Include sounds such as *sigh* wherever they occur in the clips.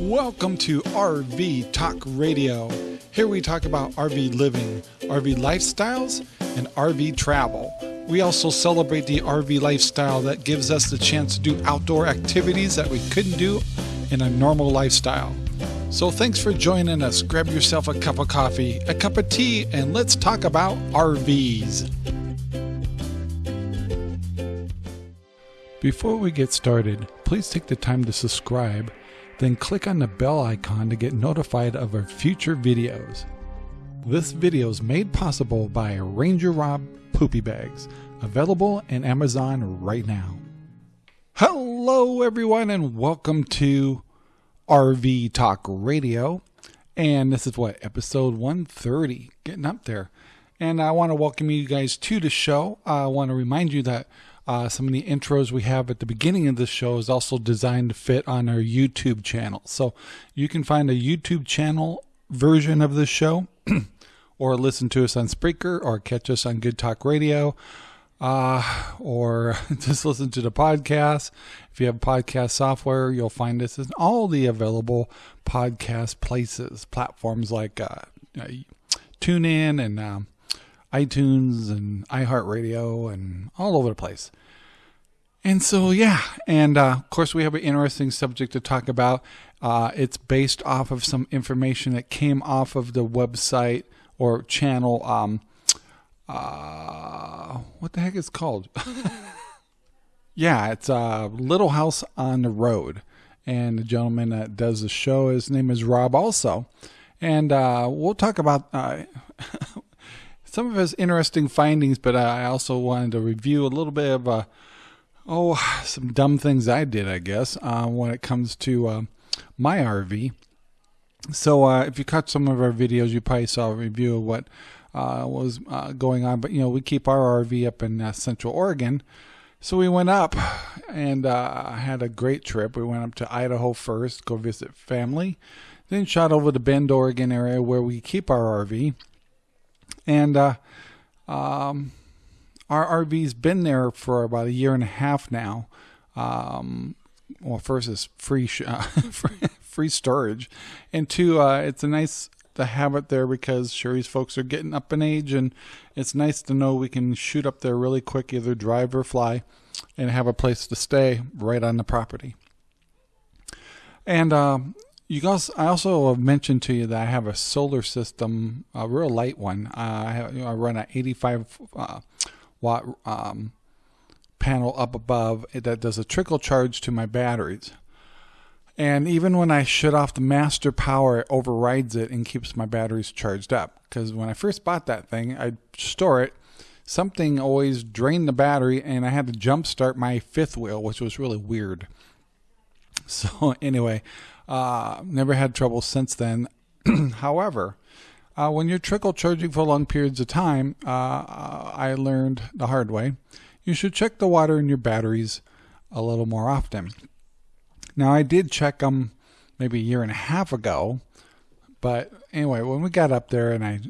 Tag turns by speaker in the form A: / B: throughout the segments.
A: Welcome to RV Talk Radio. Here we talk about RV living, RV lifestyles, and RV travel. We also celebrate the RV lifestyle that gives us the chance to do outdoor activities that we couldn't do in a normal lifestyle. So thanks for joining us. Grab yourself a cup of coffee, a cup of tea, and let's talk about RVs. Before we get started, please take the time to subscribe, then click on the bell icon to get notified of our future videos. This video is made possible by Ranger Rob Poopy Bags, available in Amazon right now. Hello, everyone, and welcome to RV Talk Radio. And this is what, episode 130, getting up there. And I want to welcome you guys to the show. I want to remind you that uh, some of the intros we have at the beginning of this show is also designed to fit on our YouTube channel. So you can find a YouTube channel version of this show *clears throat* or listen to us on Spreaker or catch us on Good Talk Radio uh, or *laughs* just listen to the podcast. If you have podcast software, you'll find us in all the available podcast places, platforms like uh, TuneIn and um, iTunes and iHeartRadio and all over the place. And so, yeah, and uh, of course, we have an interesting subject to talk about. Uh, it's based off of some information that came off of the website or channel. Um, uh, what the heck is called? *laughs* yeah, it's uh, Little House on the Road, and the gentleman that does the show, his name is Rob, also, and uh, we'll talk about uh, *laughs* some of his interesting findings. But I also wanted to review a little bit of uh, oh, some dumb things I did, I guess, uh, when it comes to uh, my RV. So if you caught some of our videos, you probably saw a review of what uh, was uh, going on. But you know, we keep our RV up in uh, Central Oregon, so we went up and had a great trip. We went up to Idaho first, go visit family, then shot over to Bend, Oregon area where we keep our RV, and um, our RV's been there for about a year and a half now. Um, well, first is free sh- uh, *laughs* free storage, and two, uh, it's a nice to have it there because Sherry's folks are getting up in age, and it's nice to know we can shoot up there really quick, either drive or fly, and have a place to stay right on the property. And um, you guys, I also mentioned to you that I have a solar system, a real light one. Uh, I, have, you know, I run an 85 uh, watt um, panel up above that does a trickle charge to my batteries. And even when I shut off the master power, it overrides it and keeps my batteries charged up. Because when I first bought that thing, I'd store it. Something always drained the battery, and I had to jump start my fifth wheel, which was really weird. *laughs* So, anyway, uh, never had trouble since then. *clears throat* However, uh, when you're trickle charging for long periods of time, uh, I learned the hard way, you should check the water in your batteries a little more often. Now, I did check them maybe a year and a half ago, but anyway, when we got up there and I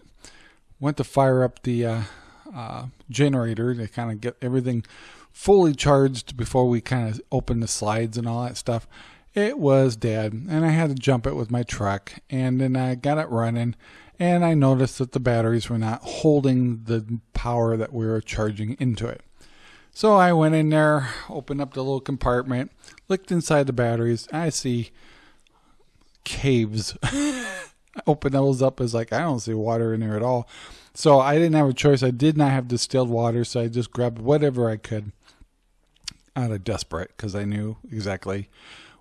A: went to fire up the uh, uh generator to kind of get everything fully charged before we kind of opened the slides and all that stuff, it was dead. And I had to jump it with my truck. And then I got it running and I noticed that the batteries were not holding the power that we were charging into it. So I went in there, opened up the little compartment, looked inside the batteries. I see caves. *laughs* I opened those up as like I don't see water in there at all. So I didn't have a choice. I did not have distilled water, so I just grabbed whatever I could out of desperate because I knew exactly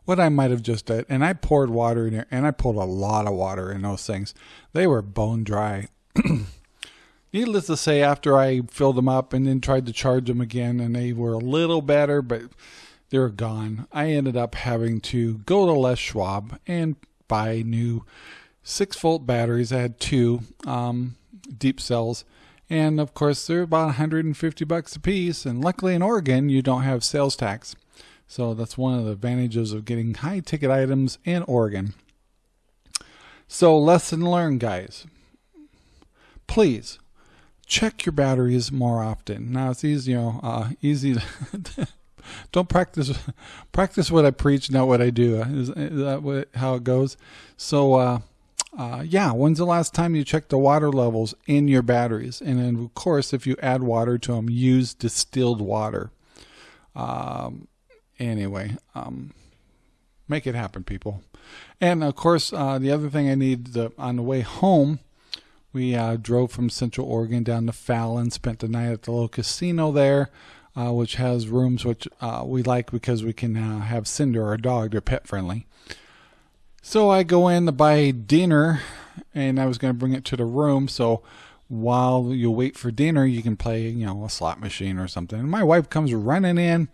A: what I might have just did. And I poured water in there, and I pulled a lot of water in those things. They were bone dry. *clears throat* Needless to say, after I filled them up and then tried to charge them again, and they were a little better, but they were gone. I ended up having to go to Les Schwab and buy new six volt batteries. I had two um, deep cells. And of course, they're about 150 bucks a piece. And luckily in Oregon, you don't have sales tax. So that's one of the advantages of getting high ticket items in Oregon. So, lesson learned, guys. Please check your batteries more often. Now it's easy, you know, uh, easy to *laughs* don't practice practice what I preach, not what I do. Is, is that what, how it goes? So, uh, uh, yeah, when's the last time you checked the water levels in your batteries? And then, of course, if you add water to them, use distilled water. Um, anyway, um, make it happen, people. And of course, uh, the other thing I need the, on the way home, we uh, drove from Central Oregon down to Fallon, spent the night at the little casino there, uh, which has rooms which uh, we like because we can uh, have Cinder, our dog. They're pet friendly. So I go in to buy dinner, and I was going to bring it to the room. So while you wait for dinner, you can play, you know, a slot machine or something. And my wife comes running in.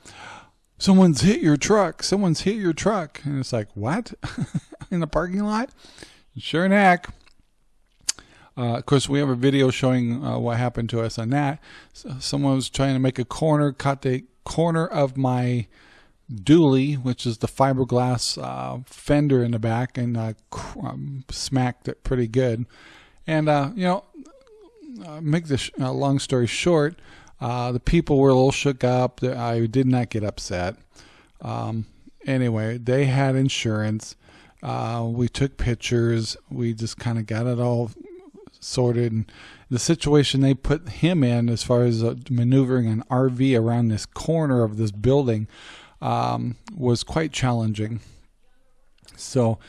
A: Someone's hit your truck. Someone's hit your truck. And it's like, what? *laughs* in the parking lot? Sure heck. Uh, of course, we have a video showing uh, what happened to us on that. So someone was trying to make a corner, cut the corner of my dually, which is the fiberglass uh, fender in the back, and uh, um, smacked it pretty good. And uh, you know, uh, make this long story short, the people were a little shook up. I did not get upset. Um, anyway, they had insurance. we took pictures. We just kind of got it all sorted. And the situation they put him in, as far as uh, maneuvering an RV around this corner of this building, um, was quite challenging. So,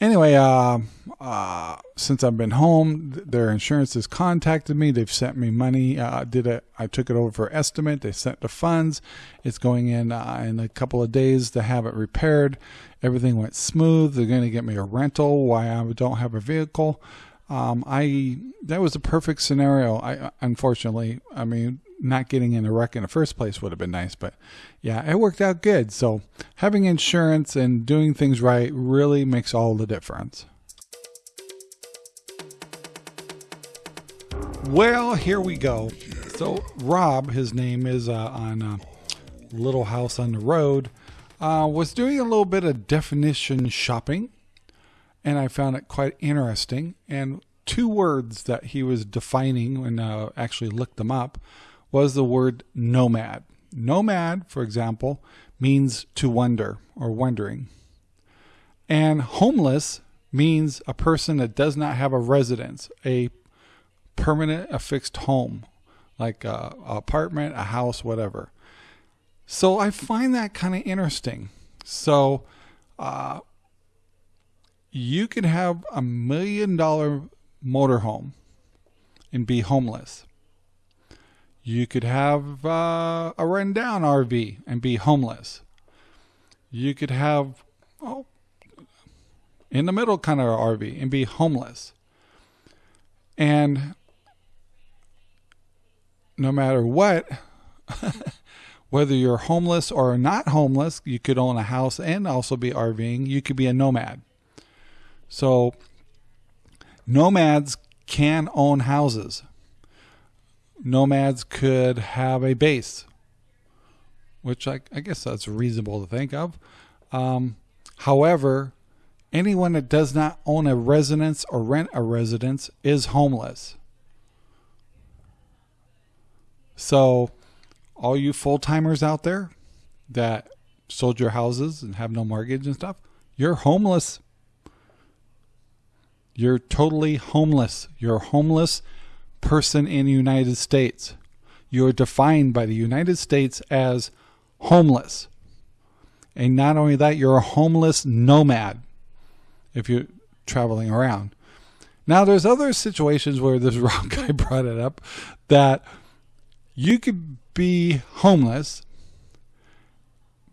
A: anyway, uh, uh, since I've been home, their insurance has contacted me. They've sent me money. Uh, did it? I took it over for estimate. They sent the funds. It's going in uh, in a couple of days to have it repaired. Everything went smooth. They're going to get me a rental. Why I don't have a vehicle. Um, I that was a perfect scenario. I unfortunately, I mean, not getting in a wreck in the first place would have been nice, but yeah, it worked out good. So having insurance and doing things right really makes all the difference. Well, here we go. So Rob, his name is uh, on uh, Little House on the Road, uh, was doing a little bit of definition shopping and I found it quite interesting. And two words that he was defining when uh, actually looked them up was the word nomad. Nomad, for example, means to wonder or wondering. And homeless means a person that does not have a residence, a permanent, a fixed home, like a, a apartment, a house, whatever. So I find that kind of interesting. So uh, you could have a million dollar motorhome and be homeless. You could have uh, a rundown RV and be homeless. You could have, oh, in the middle kind of RV and be homeless. And no matter what, *laughs* whether you're homeless or not homeless, you could own a house and also be RVing. You could be a nomad. So nomads can own houses. Nomads could have a base, which I, I guess that's reasonable to think of. Um, however, anyone that does not own a residence or rent a residence is homeless. So, all you full timers out there that sold your houses and have no mortgage and stuff, you're homeless. You're totally homeless. You're homeless person in the United States. You're defined by the United States as homeless. And not only that, you're a homeless nomad if you're traveling around. Now, there's other situations where this *laughs* wrong guy brought it up that you could be homeless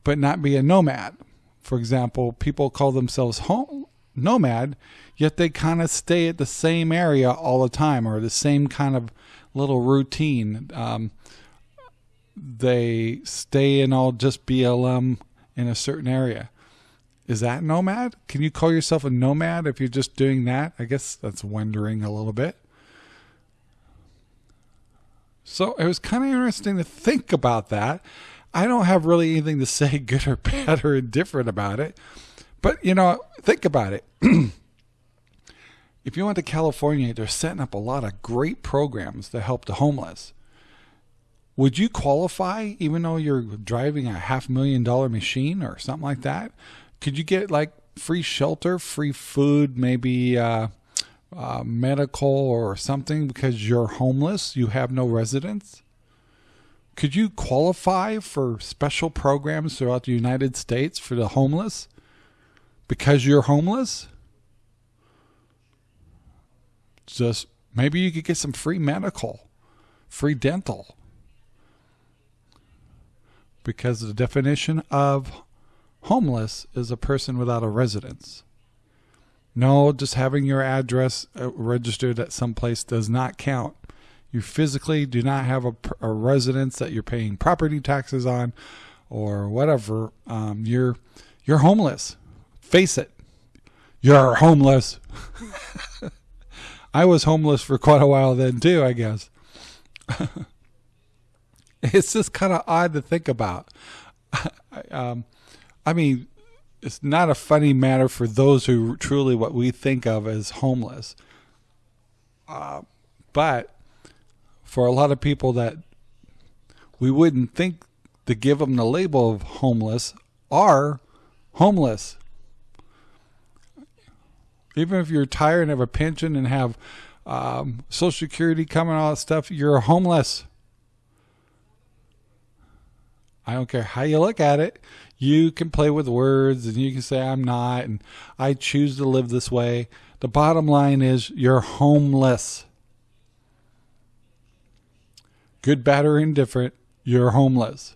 A: but not be a nomad. For example, people call themselves home, nomad, yet they kind of stay at the same area all the time or the same kind of little routine. Um, they stay in all just BLM in a certain area. Is that nomad? Can you call yourself a nomad if you're just doing that? I guess that's wondering a little bit. So it was kind of interesting to think about that. I don't have really anything to say *laughs* good or bad or indifferent about it. But, you know, think about it. *clears throat* if you went to California, they're setting up a lot of great programs to help the homeless. would you qualify even though you're driving a half million dollar machine or something like that? Could you get like free shelter, free food, maybe uh, uh, medical or something because you're homeless, you have no residence? Could you qualify for special programs throughout the United States for the homeless because you're homeless? Just maybe you could get some free medical, free dental. Because the definition of homeless is a person without a residence. No, just having your address uh, registered at some place does not count. You physically do not have a, a residence that you're paying property taxes on, or whatever. Um, you're you're homeless. Face it, you're homeless. *laughs* I was homeless for quite a while then too. I guess. *laughs* it's just kind of odd to think about. *laughs* um, I mean, it's not a funny matter for those who truly what we think of as homeless. Uh, but for a lot of people that we wouldn't think to give them the label of homeless are homeless. Even if you're tired and have a pension and have um, Social Security coming, all that stuff, you're homeless. I don't care how you look at it. You can play with words and you can say, I'm not, and I choose to live this way. The bottom line is you're homeless. Good, bad, or indifferent, you're homeless.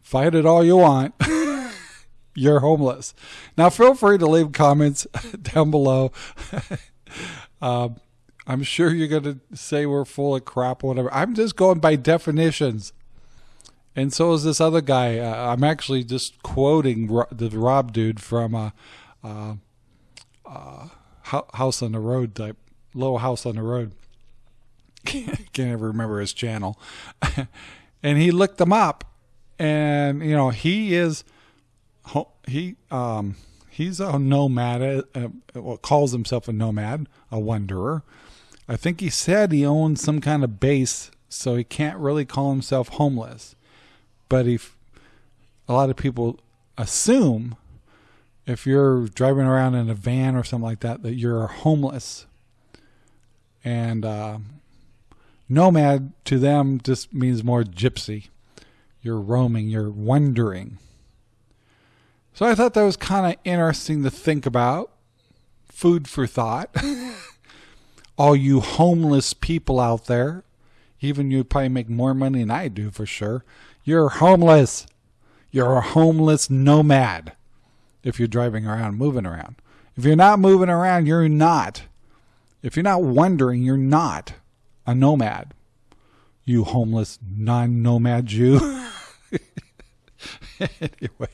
A: Fight it all you want. *laughs* you're homeless. Now, feel free to leave comments *laughs* down below. *laughs* um, I'm sure you're going to say we're full of crap or whatever. I'm just going by definitions and so is this other guy. Uh, I'm actually just quoting Ro- the Rob dude from uh, uh, uh, House on the Road type, Little House on the Road. *laughs* Can't ever remember his channel. and he looked them up, and you know he is he um he's a nomad. Uh, uh, calls himself a nomad, a wanderer. I think he said he owns some kind of base, so he can't really call himself homeless but if a lot of people assume if you're driving around in a van or something like that that you're homeless and uh, nomad to them just means more gypsy you're roaming you're wandering so i thought that was kind of interesting to think about food for thought *laughs* all you homeless people out there even you probably make more money than i do for sure you're homeless. You're a homeless nomad if you're driving around, moving around. If you're not moving around, you're not. If you're not wondering, you're not a nomad. You homeless non nomad Jew. *laughs* anyway,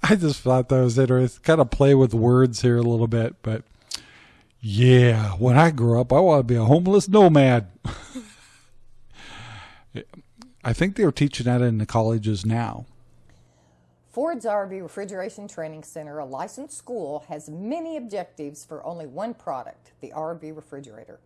A: *laughs* I just thought that was interesting. Kind of play with words here a little bit, but yeah, when I grow up, I want to be a homeless nomad. *laughs* I think they're teaching that in the colleges now.
B: Ford's RV Refrigeration Training Center, a licensed school, has many objectives for only one product, the RV refrigerator.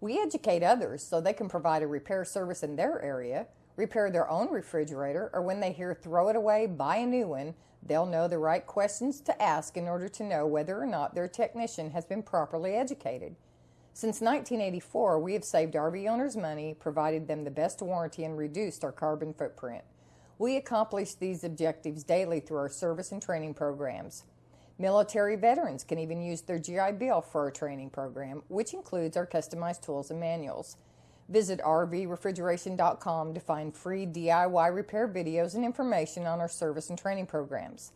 B: We educate others so they can provide a repair service in their area, repair their own refrigerator, or when they hear throw it away, buy a new one, they'll know the right questions to ask in order to know whether or not their technician has been properly educated. Since 1984, we have saved RV owners money, provided them the best warranty, and reduced our carbon footprint. We accomplish these objectives daily through our service and training programs. Military veterans can even use their GI Bill for our training program, which includes our customized tools and manuals. Visit rvrefrigeration.com to find free DIY repair videos and information on our service and training programs.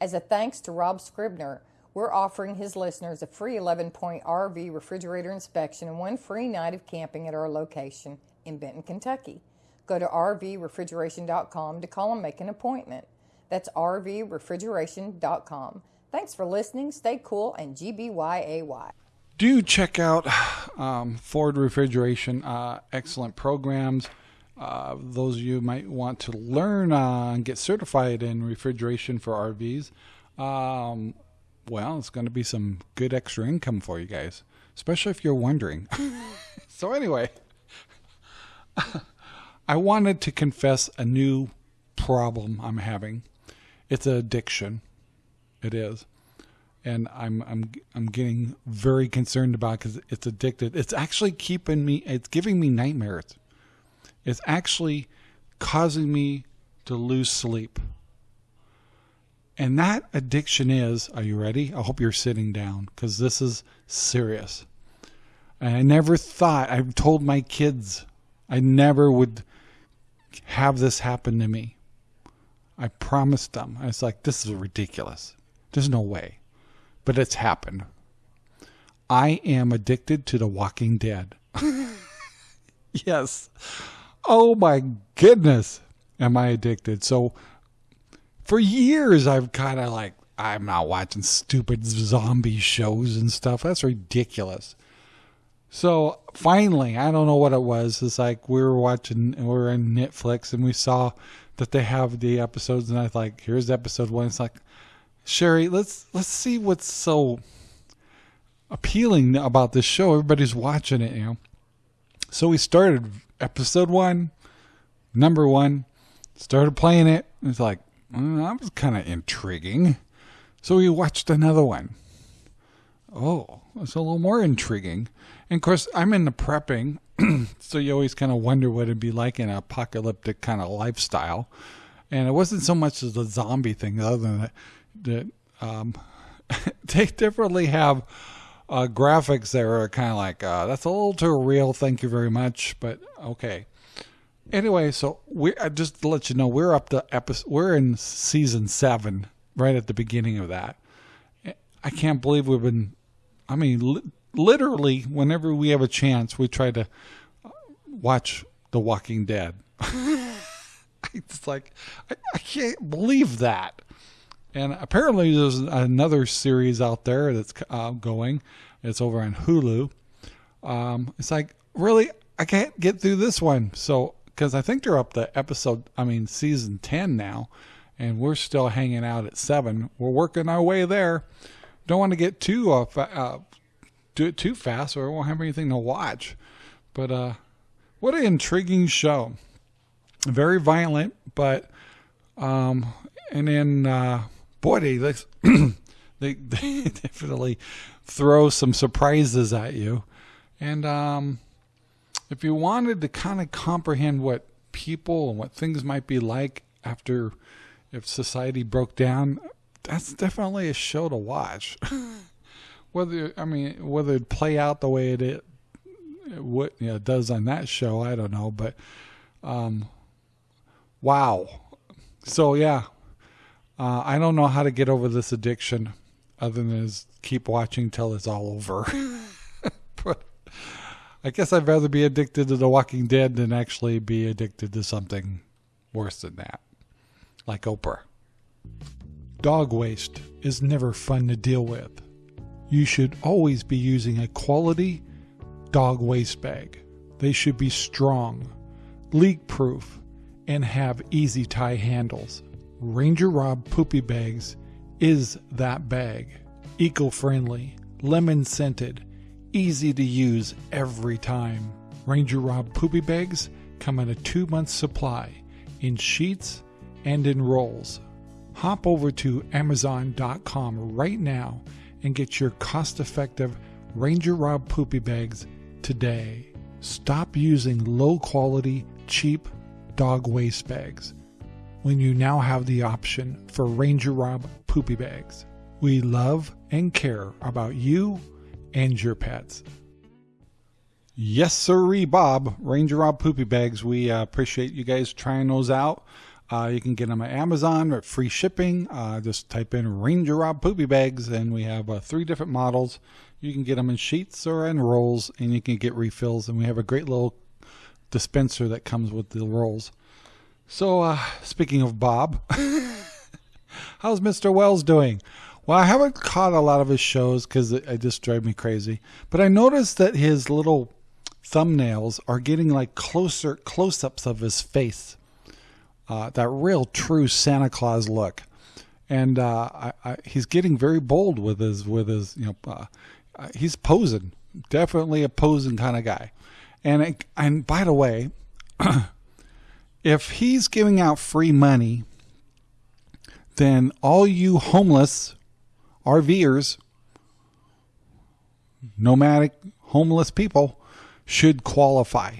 B: As a thanks to Rob Scribner, we're offering his listeners a free 11 point RV refrigerator inspection and one free night of camping at our location in Benton, Kentucky. Go to rvrefrigeration.com to call and make an appointment. That's rvrefrigeration.com. Thanks for listening. Stay cool and GBYAY.
A: Do check out um, Ford Refrigeration. Uh, excellent programs. Uh, those of you might want to learn uh, and get certified in refrigeration for RVs. Um, well, it's going to be some good extra income for you guys, especially if you're wondering. *laughs* so, anyway, *laughs* I wanted to confess a new problem I'm having. It's an addiction. It is. And I'm I'm I'm getting very concerned about because it's addicted. It's actually keeping me. It's giving me nightmares. It's actually causing me to lose sleep. And that addiction is, are you ready? I hope you're sitting down because this is serious. And I never thought, I've told my kids, I never would have this happen to me. I promised them. I was like, this is ridiculous. There's no way. But it's happened. I am addicted to The Walking Dead. *laughs* yes. Oh my goodness. Am I addicted? So for years, I've kind of like, I'm not watching stupid zombie shows and stuff. That's ridiculous. So finally, I don't know what it was. It's like we were watching, we were in Netflix and we saw that they have the episodes, and I was like, here's episode one. It's like, Sherry, let's let's see what's so appealing about this show. Everybody's watching it, you know. So we started episode one, number one, started playing it. It's like, well, that was kind of intriguing. So we watched another one. Oh, it's a little more intriguing. And of course, I'm in the prepping, *clears throat* so you always kind of wonder what it'd be like in an apocalyptic kind of lifestyle. And it wasn't so much as the zombie thing, other than that, that um, *laughs* they definitely have uh, graphics that are kind of like, uh, that's a little too real, thank you very much, but okay. Anyway, so we just to let you know, we're up to episode, we're in season seven, right at the beginning of that. I can't believe we've been, I mean, li- literally, whenever we have a chance, we try to watch The Walking Dead. *laughs* it's like, I, I can't believe that. And apparently, there's another series out there that's uh, going. It's over on Hulu. Um, it's like, really, I can't get through this one. So, because I think they're up to episode, I mean, season 10 now, and we're still hanging out at seven. We're working our way there. Don't want to get too uh, uh, do it too fast, or we won't have anything to watch. But uh, what an intriguing show! Very violent, but um, and then uh, boy, they they, *clears throat* *laughs* they definitely throw some surprises at you. And um, if you wanted to kind of comprehend what people and what things might be like after if society broke down, that's definitely a show to watch. *laughs* whether I mean whether it play out the way it, it what you know, does on that show, I don't know, but um, wow. So yeah, uh, I don't know how to get over this addiction, other than is keep watching till it's all over. *laughs* but I guess I'd rather be addicted to The Walking Dead than actually be addicted to something worse than that, like Oprah. Dog waste is never fun to deal with. You should always be using a quality dog waste bag. They should be strong, leak proof, and have easy tie handles. Ranger Rob Poopy Bags is that bag. Eco friendly, lemon scented, easy to use every time. Ranger Rob Poopy Bags come in a two month supply in sheets and in rolls. Hop over to Amazon.com right now and get your cost effective Ranger Rob Poopy Bags today. Stop using low quality, cheap dog waste bags when you now have the option for Ranger Rob Poopy Bags. We love and care about you and your pets. Yes, sirree, Bob. Ranger Rob Poopy Bags. We uh, appreciate you guys trying those out. Uh, you can get them at Amazon at free shipping. Uh, just type in Ranger Rob Poopy Bags, and we have uh, three different models. You can get them in sheets or in rolls, and you can get refills. And we have a great little dispenser that comes with the rolls. So, uh, speaking of Bob, *laughs* how's Mr. Wells doing? Well, I haven't caught a lot of his shows because it, it just drives me crazy. But I noticed that his little thumbnails are getting like closer close-ups of his face uh, that real true Santa Claus look. And uh, I, I, he's getting very bold with his with his you know uh, uh he's posing definitely a posing kind of guy. And it, and by the way, *clears throat* if he's giving out free money, then all you homeless RVers, nomadic homeless people, should qualify.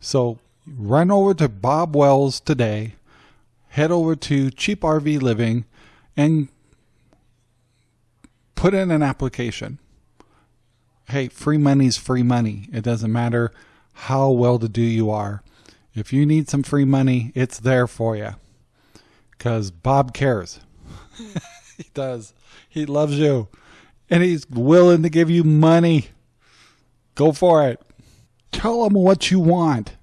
A: So run over to Bob Wells today, head over to Cheap RV Living, and put in an application. Hey, free money's free money. It doesn't matter how well to do you are. If you need some free money, it's there for you. Because Bob cares. *laughs* he does. He loves you. And he's willing to give you money. Go for it. Tell him what you want.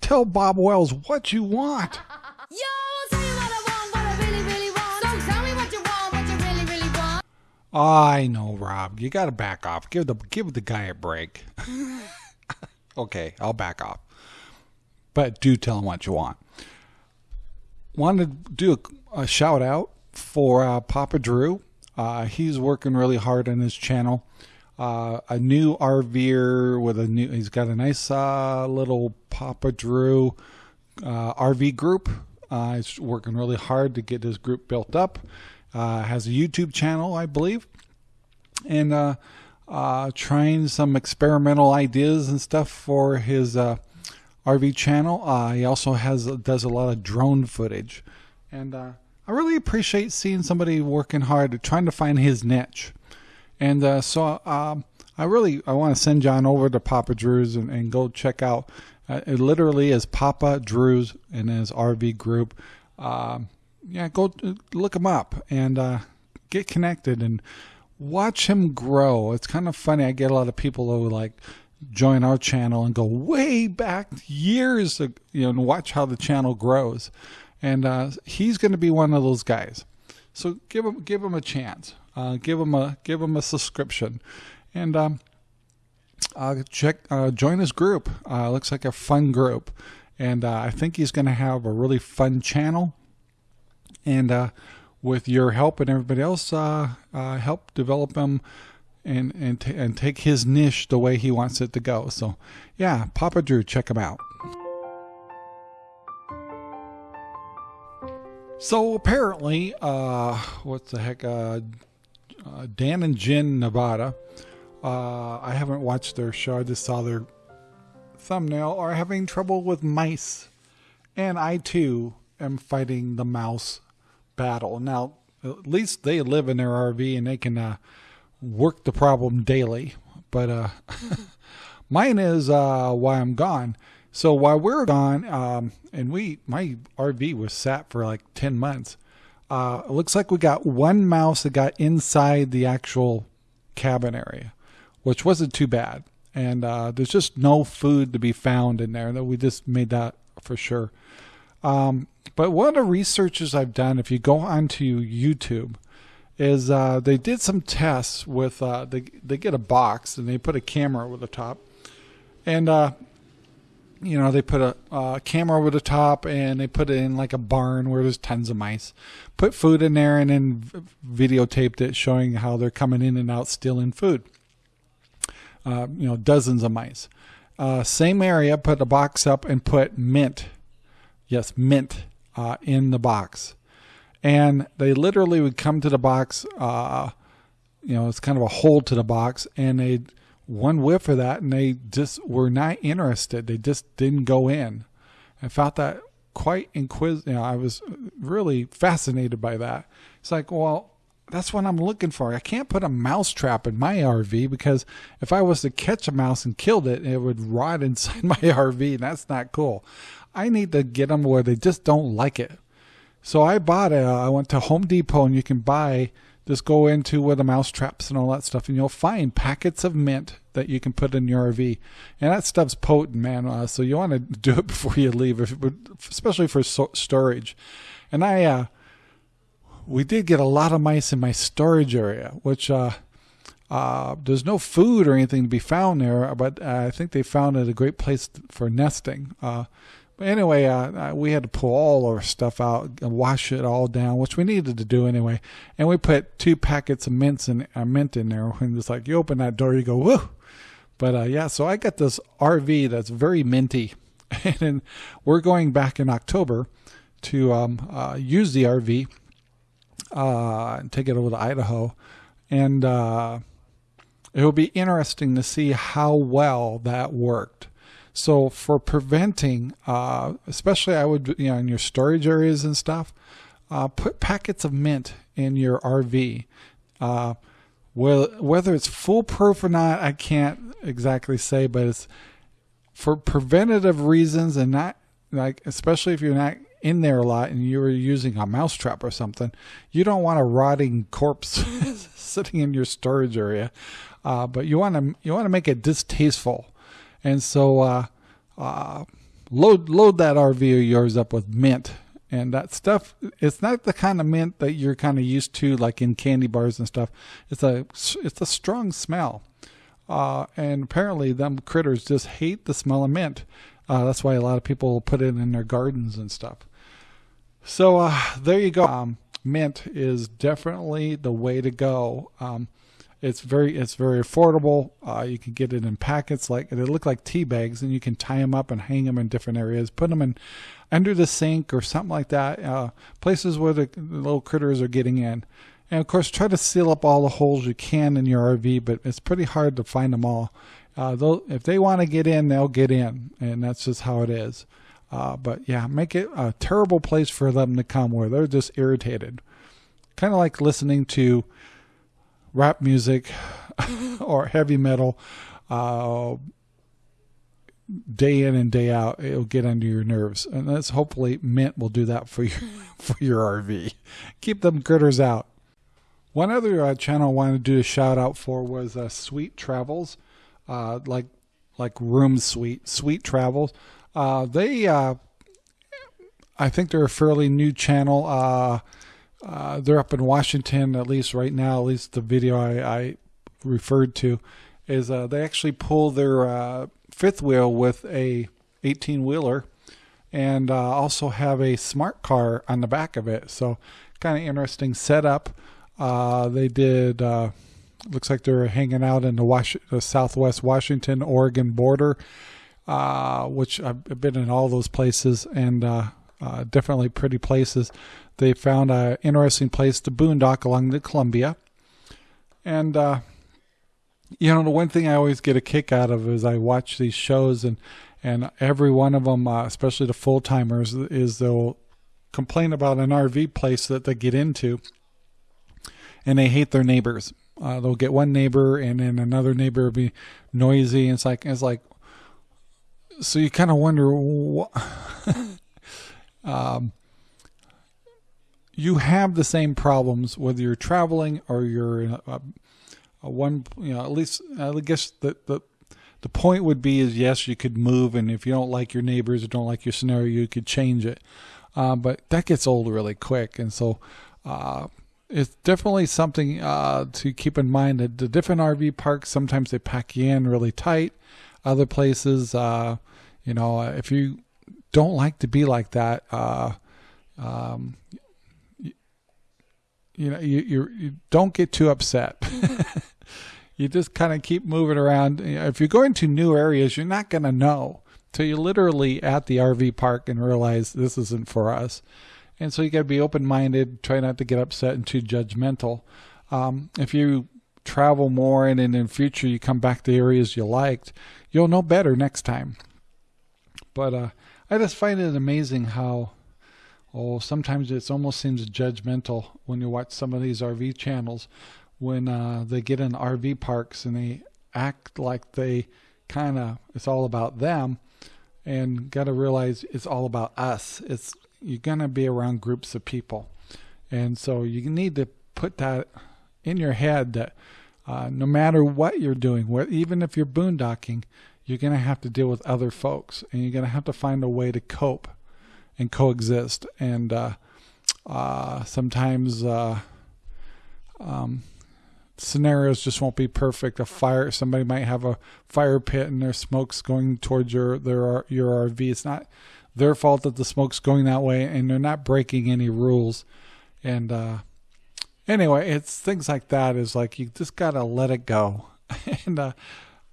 A: Tell Bob Wells what you want. *laughs*
C: Yo, I'll tell you what I want, what I really, really want. So tell me what you want, what you really, really want.
A: I know, Rob. You got to back off. Give the give the guy a break. *laughs* okay, I'll back off. But do tell them what you want. Wanted to do a, a shout out for uh, Papa Drew. Uh, he's working really hard on his channel. Uh, a new RVer with a new. He's got a nice uh, little Papa Drew uh, RV group. Uh, he's working really hard to get his group built up. Has a YouTube channel, I believe, and trying some experimental ideas and stuff for his RV channel. Uh, he also has does a lot of drone footage, and uh, I really appreciate seeing somebody working hard, trying to find his niche. And uh, so um, I really I want to send John over to Papa Drew's and, and go check out. Uh, it literally is Papa Drew's and his RV group. Um, yeah, go uh, look him up and uh, get connected and watch him grow. It's kind of funny. I get a lot of people who like join our channel and go way back years, you know, and watch how the channel grows. And uh, he's going to be one of those guys. So give him give him a chance. Uh, give him a give him a subscription, and um, uh, check uh, join his group. Uh, looks like a fun group, and uh, I think he's going to have a really fun channel. And uh, with your help and everybody else, help develop him and and t- and take his niche the way he wants it to go. So yeah, Papa Drew, check him out. So apparently, uh, what the heck, uh, uh, Dan and Jen Nevada. Uh, I haven't watched their show. I just saw their thumbnail. Are having trouble with mice, and I too am fighting the mouse battle. Now, at least they live in their RV and they can uh, work the problem daily. But uh, *laughs* mine is uh, why I'm gone. So while we're gone, um, and we my RV was sat for like ten months. Uh, it looks like we got one mouse that got inside the actual cabin area, which wasn't too bad. And uh, there's just no food to be found in there. That we just made that for sure. Um, but one of the researches I've done, if you go onto YouTube, is uh, they did some tests with uh, they they get a box and they put a camera over the top, and uh, you know they put a uh, camera over the top and they put it in like a barn where there's tons of mice, put food in there and then videotaped it showing how they're coming in and out stealing food. Uh, you know, dozens of mice. Uh, same area, put a box up and put mint, yes, mint in the box and they literally would come to the box uh you know it's kind of a hole to the box. And they one whiff of that and they just were not interested. They just didn't go in. I found that quite inquisitive. you know i was really fascinated by that. It's like well that's what i'm looking for. I can't put a mouse trap in my rv because if i was to catch a mouse and killed it it would rot *laughs* inside my rv and that's not cool. I need to get them where they just don't like it so I bought a, I went to Home Depot and you can buy, just go into where the mouse traps and all that stuff and you'll find packets of mint that you can put in your RV. And that stuff's potent, man. Uh, so you want to do it *laughs* before you leave, especially for so- storage. And I, uh, we did get a lot of mice in my storage area, which, uh, uh, there's no food or anything to be found there, but uh, I think they found it a great place for nesting. Uh, but anyway, uh, uh, we had to pull all our stuff out and wash it all down, which we needed to do anyway. And we put two packets of mints in, uh, mint in there. And it's like you open that door, you go woo. But uh, yeah, so I got this RV that's very minty, *laughs* and we're going back in October to um, uh, use the RV uh, and take it over to Idaho, and uh, it will be interesting to see how well that worked. So for preventing, uh, especially I would you know in your storage areas and stuff, uh, put packets of mint in your RV. Uh, well, whether it's foolproof or not, I can't exactly say, but it's for preventative reasons and not like especially if you're not in there a lot and you're using a mousetrap or something, you don't want a rotting corpse *laughs* sitting in your storage area. Uh, but you want to you want to make it distasteful, and so uh, uh, load load that RV of yours up with mint and that stuff. It's not the kind of mint that you're kind of used to, like in candy bars and stuff. It's a it's a strong smell, uh, and apparently them critters just hate the smell of mint. Uh, that's why a lot of people put it in their gardens and stuff. So uh, there you go. Um, mint is definitely the way to go. Um, it's very it's very affordable. Uh, you can get it in packets like they look like tea bags, and you can tie them up and hang them in different areas. Put them in under the sink or something like that. Uh, places where the, little critters are getting in. And of course, try to seal up all the holes you can in your RV, but it's pretty hard to find them all. Uh, if they want to get in, they'll get in, and that's just how it is. Uh, but yeah, make it a terrible place for them to come where they're just irritated. Kind of like listening to rap music *laughs* or heavy metal uh, day in and day out. It'll get under your nerves, and that's hopefully mint will do that for your *laughs* for your RV. Keep them critters out. One other uh, channel I wanted to do a shout out for was uh, Sweet Travels, uh, like like Room Suite, Sweet Travels. Uh, they, uh, I think they're a fairly new channel. Uh, they're up in Washington, at least right now. At least the video I, I referred to is uh, they actually pull their uh, fifth wheel with a 18 wheeler, and uh, also have a smart car on the back of it. So kind of interesting setup. Uh, they did. Looks like they're hanging out in the, Was- the Southwest Washington Oregon border, which I've been in all those places and definitely pretty places they found an interesting place to boondock along the Columbia. And, uh, you know, the one thing I always get a kick out of is I watch these shows and, and every one of them, uh, especially the full timers, is they'll complain about an RV place that they get into and they hate their neighbors. Uh, they'll get one neighbor and then another neighbor will be noisy. And it's like, it's like, so you kind of wonder what, um, you have the same problems whether you're traveling or you're in a, a one you know at least i guess the, the the point would be is yes you could move and if you don't like your neighbors or don't like your scenario you could change it. Uh, but that gets old really quick and so uh, it's definitely something uh, to keep in mind. That the different rv parks sometimes they pack you in really tight. Other places uh, you know if you don't like to be like that uh, um, you know you you, you don't get too upset. *laughs* You just kind of keep moving around. If you're going to new areas you're not going to know till you're literally at the rv park and realize this isn't for us. And so you got to be open-minded try not to get upset and too judgmental. Um, if you travel more and in the future you come back to areas you liked you'll know better next time. But uh, i just find it amazing how oh, sometimes it almost seems judgmental when you watch some of these RV channels when uh, they get in RV parks and they act like they kind of it's all about them and got to realize it's all about us. It's you're going to be around groups of people. And so you need to put that in your head that uh, no matter what you're doing even if you're boondocking you're going to have to deal with other folks and you're going to have to find a way to cope and coexist. And uh, uh, sometimes uh, um, scenarios just won't be perfect. A fire, somebody might have a fire pit and there's smoke's going towards your their your RV. It's not their fault that the smoke's going that way, and they're not breaking any rules. And uh, anyway, it's things like that. Is like you just gotta let it go, *laughs* and uh,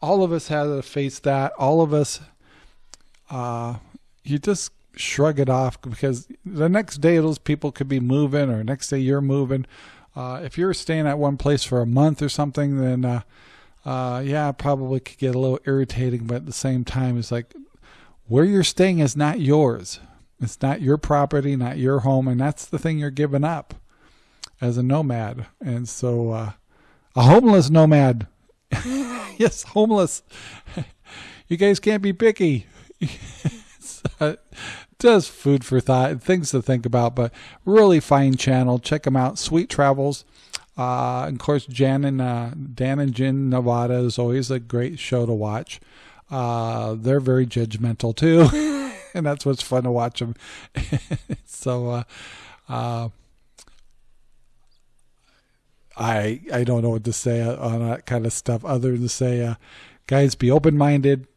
A: all of us have to face that. All of us uh, you just shrug it off because the next day those people could be moving, or next day you're moving. Uh, if you're staying at one place for a month or something, then uh, uh, yeah, probably could get a little irritating. But at the same time, it's like where you're staying is not yours. It's not your property, not your home, and that's the thing you're giving up as a nomad. And so, uh, a homeless nomad, *laughs* yes, homeless. *laughs* you guys can't be picky. Uh, *laughs* just food for thought, things to think about. But really fine channel. Check them out. Sweet Travels. Uh, of course, Jan and uh, Dan and Jen Nevada is always a great show to watch. Uh, they're very judgmental too, and that's what's fun to watch them. so, uh, uh, I I don't know what to say on that kind of stuff other than to say, uh, guys, be open minded.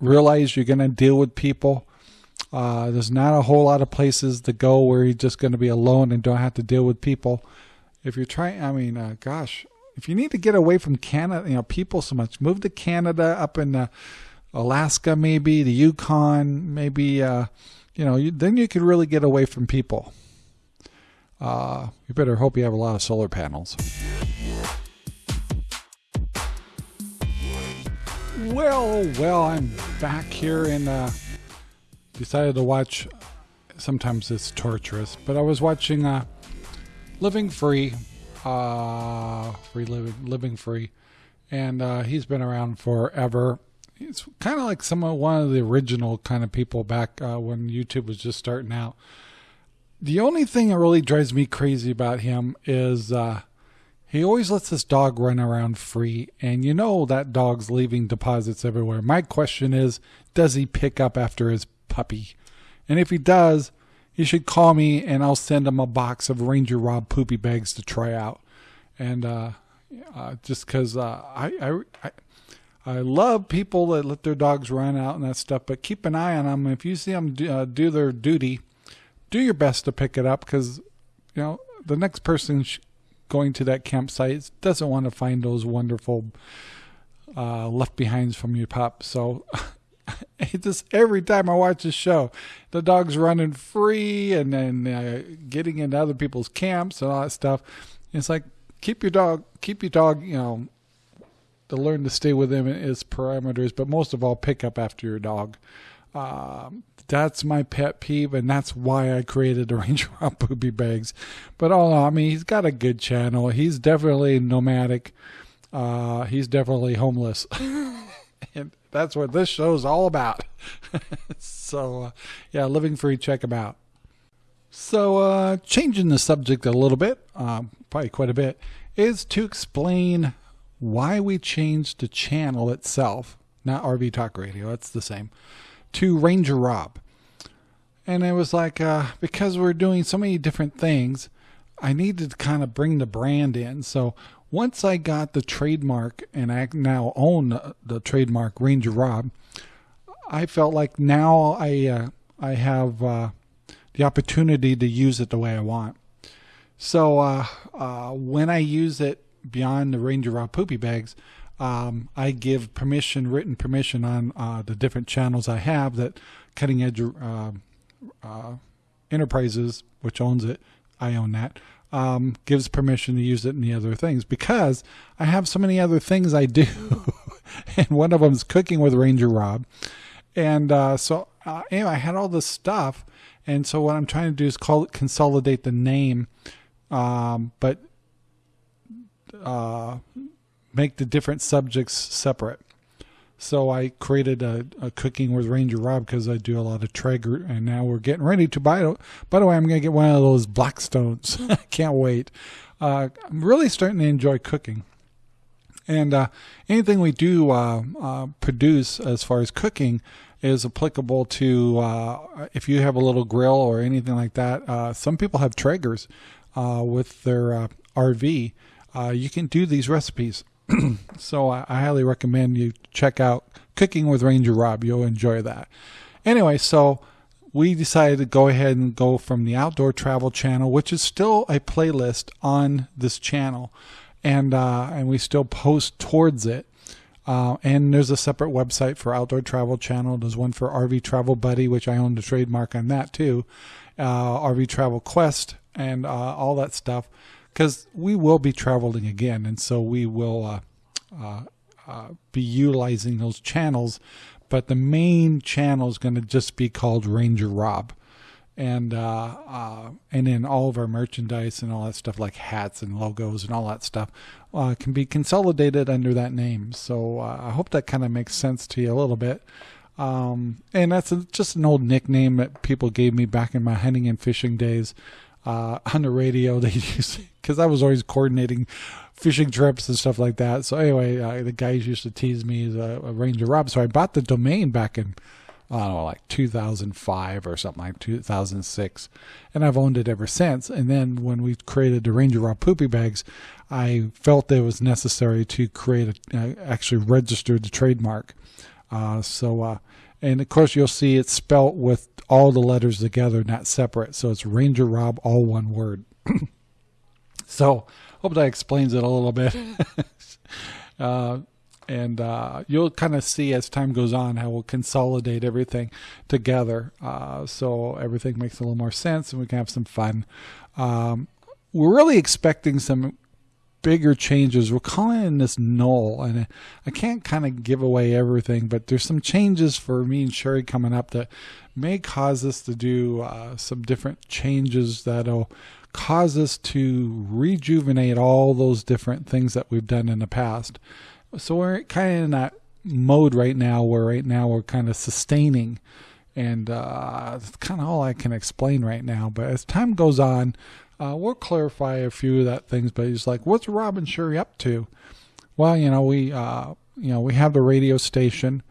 A: Realize you're going to deal with people. Uh, there's not a whole lot of places to go where you're just going to be alone and don't have to deal with people. If you're trying, I mean, uh, gosh, if you need to get away from Canada, you know, people so much, move to Canada, up in uh, Alaska, maybe the Yukon, maybe, uh, you know, you, then you could really get away from people. Uh, you better hope you have a lot of solar panels. Well, well, I'm back here and uh, decided to watch. Sometimes it's torturous, but I was watching uh, Living Free, uh, Free Living, Living Free, and uh, he's been around forever. He's kind of like some of one of the original kind of people back uh, when YouTube was just starting out. The only thing that really drives me crazy about him is uh, he always lets this dog run around free, and you know that dog's leaving deposits everywhere. My question is, does he pick up after his puppy? And if he does, he should call me, and I'll send him a box of Ranger Rob poopy bags to try out. And uh, uh, just because uh, I, I, I love people that let their dogs run out and that stuff, but keep an eye on them. If you see them do, uh, do their duty, do your best to pick it up because you know the next person going to that campsite doesn't want to find those wonderful uh, left behinds from your pup. So *laughs* just every time I watch the show, the dog's running free and then uh, getting into other people's camps and all that stuff. It's like keep your dog, keep your dog, you know, to learn to stay within its parameters, but most of all, pick up after your dog. Um, that's my pet peeve, and that's why I created the *laughs* Ranger Rob Poopy Bags. But all, I mean, he's got a good channel. He's definitely nomadic. Uh, he's definitely homeless. *laughs* and that's what this show's all about. *laughs* so, uh, yeah, Living Free, check him out. So, uh, changing the subject a little bit, um, probably quite a bit, is to explain why we changed the channel itself, not RV Talk Radio, it's the same, to Ranger Rob. And it was like, uh, because we're doing so many different things, I needed to kind of bring the brand in. So once I got the trademark and I now own the, trademark Ranger Rob, I felt like now I uh, I have uh, the opportunity to use it the way I want. So uh, uh, when I use it beyond the Ranger Rob poopy bags, um, I give permission, written permission on uh, the different channels I have that Cutting Edge uh, uh, Enterprises, which owns it, I own that, um, gives permission to use it in the other things because I have so many other things I do. *laughs* and one of them is cooking with Ranger Rob. And uh, so, uh, anyway, I had all this stuff. And so, what I'm trying to do is call it consolidate the name, um, but uh, make the different subjects separate. So I created a, a cooking with Ranger Rob because I do a lot of Traeger, and now we're getting ready to buy it. By the way, I'm going to get one of those Blackstones. *laughs* I can't wait. Uh, I'm really starting to enjoy cooking. And uh, anything we do uh, uh, produce as far as cooking is applicable to uh, if you have a little grill or anything like that. Uh, some people have Traegers with their RV. You can do these recipes. *clears throat* so I, I highly recommend you check out Cooking with Ranger Rob. You'll enjoy that. Anyway, so we decided to go ahead and go from the Outdoor Travel channel, which is still a playlist on this channel, and uh, and we still post towards it. Uh, and there's a separate website for Outdoor Travel Channel. There's one for RV Travel Buddy, which I own the trademark on that too. Uh, RV Travel Quest and uh, all that stuff, because we will be traveling again, and so we will uh, uh, uh, be utilizing those channels. But the main channel is going to just be called Ranger Rob and uh, uh, and then all of our merchandise and all that stuff like hats and logos and all that stuff uh, can be consolidated under that name. So I hope that kind of makes sense to you a little bit. Um, and that's a, just an old nickname that people gave me back in my hunting and fishing days uh, *laughs* on the radio. They used because I was always coordinating fishing trips and stuff like that. So anyway, uh, the guys used to tease me as a, a Ranger Rob. So I bought the domain back in I don't know, like 2005 or something like 2006. And I've owned it ever since. And then when we created the Ranger Rob Poopy Bags, I felt it was necessary to create a, uh, actually register the trademark. Uh, so, uh, and of course, you'll see it's spelt with all the letters together, not separate. So it's Ranger Rob, all one word. *clears throat* so, hope that explains it a little bit. *laughs* uh, and uh, you'll kind of see as time goes on how we'll consolidate everything together uh, so everything makes a little more sense and we can have some fun um, we're really expecting some bigger changes we're calling in this null and i can't kind of give away everything but there's some changes for me and sherry coming up that may cause us to do uh, some different changes that'll cause us to rejuvenate all those different things that we've done in the past so we're kind of in that mode right now where right now we're kind of sustaining and uh, that's kind of all I can explain right now. But as time goes on, uh, we'll clarify a few of that things. But he's like, "What's Robin Sherry up to?" Well, you know, we uh, you know we have the radio station,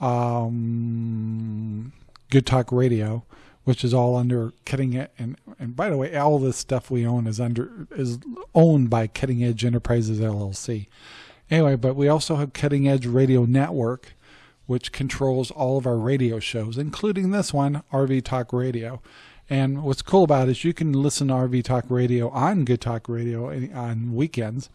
A: um, Good Talk Radio, which is all under Cutting Edge. And and by the way, all this stuff we own is under is owned by Cutting Edge Enterprises LLC. Anyway, but we also have Cutting Edge Radio Network, which controls all of our radio shows, including this one, RV Talk Radio. And what's cool about it is you can listen to RV Talk Radio on Good Talk Radio on weekends.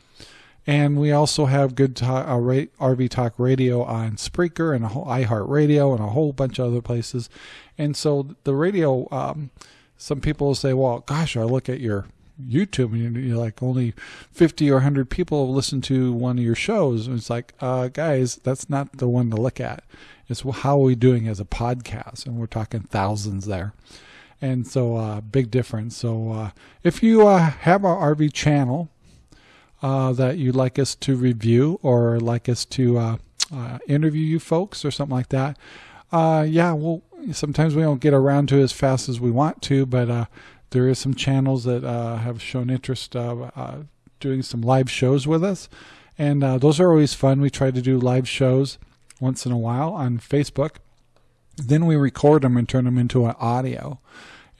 A: And we also have Good Talk, uh, RV Talk Radio on Spreaker and iHeartRadio and a whole bunch of other places. And so the radio, um, some people will say, well, gosh, I look at your YouTube and you're like only 50 or 100 people listen to one of your shows. And it's like, uh, guys, that's not the one to look at. It's how are we doing as a podcast? And we're talking thousands there. And so, uh, big difference. So, uh, if you uh, have our RV channel uh, that you'd like us to review or like us to uh, uh, interview you folks or something like that, yeah, well, sometimes we don't get around to it as fast as we want to, but there is some channels that have shown interest uh, doing some live shows with us, and those are always fun. We try to do live shows once in a while on Facebook. Then we record them and turn them into an audio,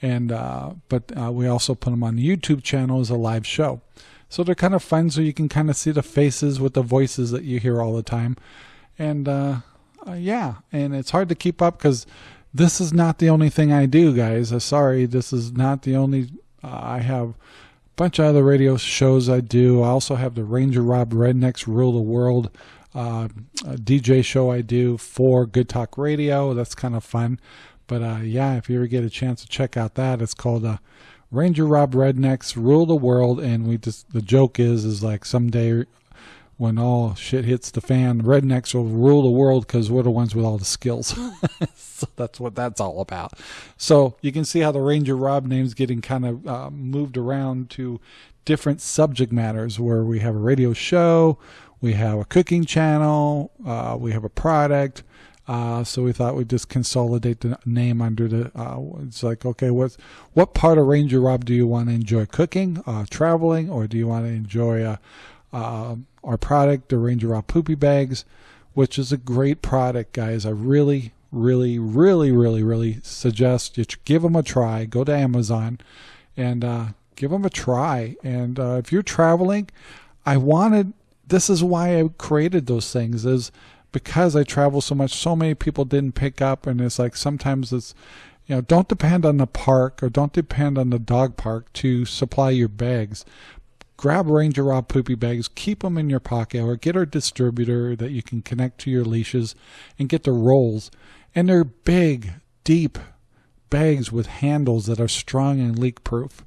A: and uh, but uh, we also put them on the YouTube channel as a live show. So they're kind of fun, so you can kind of see the faces with the voices that you hear all the time, and uh, yeah, and it's hard to keep up because this is not the only thing I do, guys. Uh, sorry, this is not the only. Uh, I have a bunch of other radio shows I do. I also have the Ranger Rob Rednecks Rule the World uh, DJ show I do for Good Talk Radio. That's kind of fun. But uh, yeah, if you ever get a chance to check out that, it's called uh, Ranger Rob Rednecks Rule the World. And we just the joke is is like someday when all shit hits the fan, rednecks will rule the world because we're the ones with all the skills. *laughs* so that's what that's all about. So you can see how the Ranger Rob name's getting kind of uh, moved around to different subject matters where we have a radio show, we have a cooking channel, uh, we have a product. Uh, so we thought we'd just consolidate the name under the. Uh, it's like, okay, what what part of Ranger Rob do you want to enjoy? Cooking, uh, traveling, or do you want to enjoy uh, uh, our product, the Ranger Rob Poopy Bags, which is a great product, guys. I really, really, really, really, really suggest you give them a try. Go to Amazon and give them a try. And if you're traveling, I wanted. This is why I created those things. Is because I travel so much. So many people didn't pick up, and it's like sometimes it's you know don't depend on the park or don't depend on the dog park to supply your bags grab Ranger Rob poopy bags, keep them in your pocket, or get a distributor that you can connect to your leashes and get the rolls. And they're big, deep bags with handles that are strong and leak proof.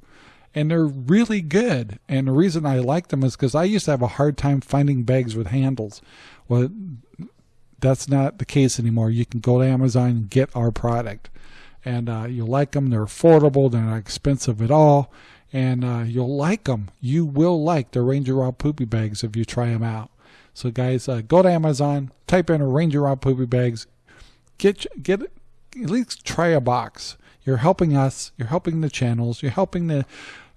A: And they're really good. And the reason I like them is because I used to have a hard time finding bags with handles. Well, that's not the case anymore. You can go to Amazon and get our product. And uh, you'll like them. They're affordable. They're not expensive at all. And uh, you'll like them. You will like the Ranger Rob Poopy Bags if you try them out. So, guys, uh, go to Amazon, type in Ranger Rob Poopy Bags, get get at least try a box. You're helping us. You're helping the channels. You're helping the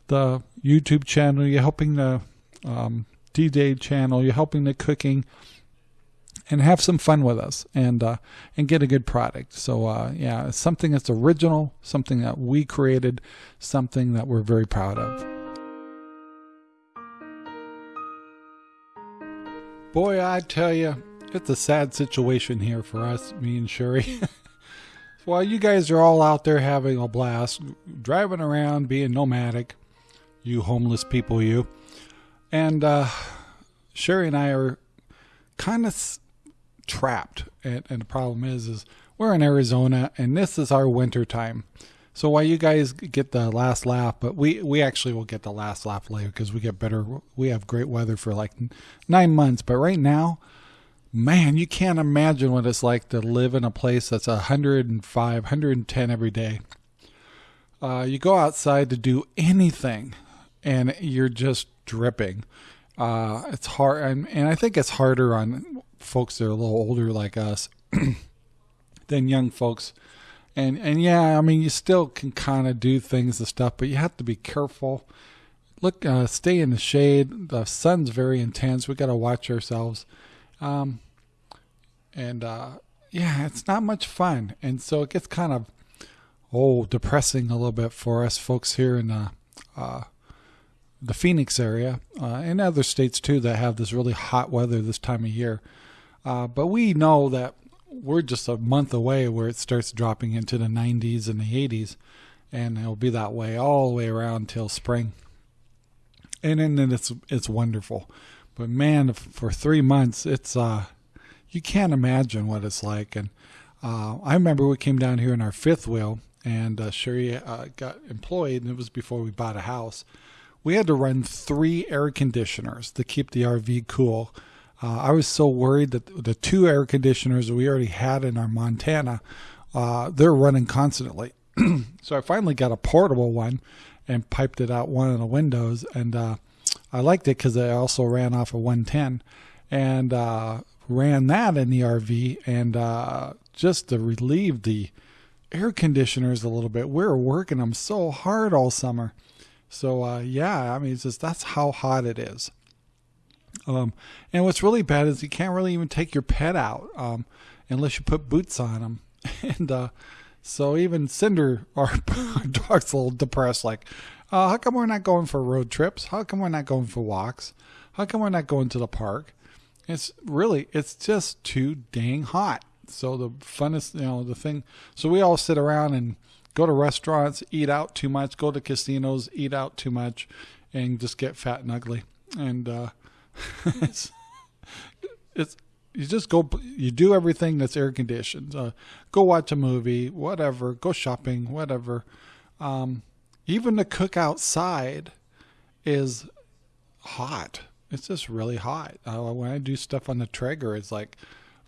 A: the YouTube channel. You're helping the um, D-Day channel. You're helping the cooking, and have some fun with us and uh, and get a good product. So uh, yeah, something that's original, something that we created, something that we're very proud of. Boy, I tell you, it's a sad situation here for us, me and Sherry. *laughs* While you guys are all out there having a blast, driving around, being nomadic, you homeless people, you, and uh, Sherry and I are kind of s- trapped. And, and the problem is, is we're in Arizona, and this is our winter time. So while you guys get the last laugh, but we we actually will get the last laugh later because we get better. We have great weather for like nine months, but right now, man, you can't imagine what it's like to live in a place that's 105, 110 every day. Uh, you go outside to do anything, and you're just dripping. Uh, it's hard, and, and I think it's harder on folks that are a little older like us *clears throat* than young folks. And and yeah, I mean, you still can kind of do things and stuff, but you have to be careful. Look, uh, stay in the shade. The sun's very intense. We got to watch ourselves. Um, and uh, yeah, it's not much fun, and so it gets kind of oh depressing a little bit for us folks here in the uh, the Phoenix area uh, and other states too that have this really hot weather this time of year. Uh, but we know that we're just a month away where it starts dropping into the 90s and the 80s, and it'll be that way all the way around till spring. And then then it's it's wonderful, but man, for three months it's uh you can't imagine what it's like. And uh, I remember we came down here in our fifth wheel, and uh, Sherry uh, got employed, and it was before we bought a house. We had to run three air conditioners to keep the RV cool. Uh, I was so worried that the two air conditioners we already had in our Montana, uh, they're running constantly. *clears throat* so I finally got a portable one and piped it out one of the windows, and uh, I liked it because it also ran off a 110, and uh, ran that in the RV, and uh, just to relieve the air conditioners a little bit. We were working them so hard all summer. So uh, yeah, I mean, it's just that's how hot it is. Um, and what's really bad is you can't really even take your pet out um, unless you put boots on them. *laughs* And uh, so even Cinder, our, *laughs* our dog's a little depressed. Like, uh, how come we're not going for road trips? How come we're not going for walks? How come we're not going to the park? It's really, it's just too dang hot. So the funnest, you know, the thing. So we all sit around and go to restaurants, eat out too much, go to casinos, eat out too much, and just get fat and ugly. And uh, *laughs* it's it's you just go you do everything that's air conditioned. Uh, go watch a movie, whatever. Go shopping, whatever. Um, even the cook outside is hot. It's just really hot. When I do stuff on the Traeger, it's like,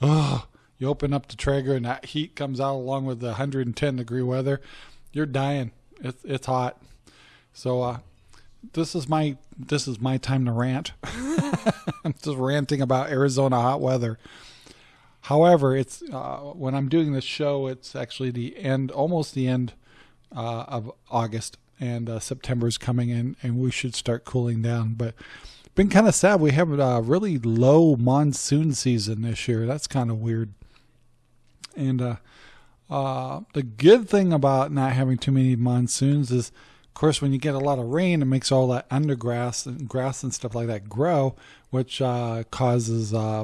A: oh, you open up the Traeger and that heat comes out along with the 110 degree weather. You're dying. It's it's hot. So uh, this is my this is my time to rant. *laughs* I'm just ranting about Arizona hot weather. However, it's uh, when I'm doing this show, it's actually the end, almost the end uh, of August, and uh, September is coming in, and we should start cooling down. But been kind of sad. We have a really low monsoon season this year. That's kind of weird. And uh, uh, the good thing about not having too many monsoons is, of course, when you get a lot of rain, it makes all that undergrass and grass and stuff like that grow, which uh, causes, uh,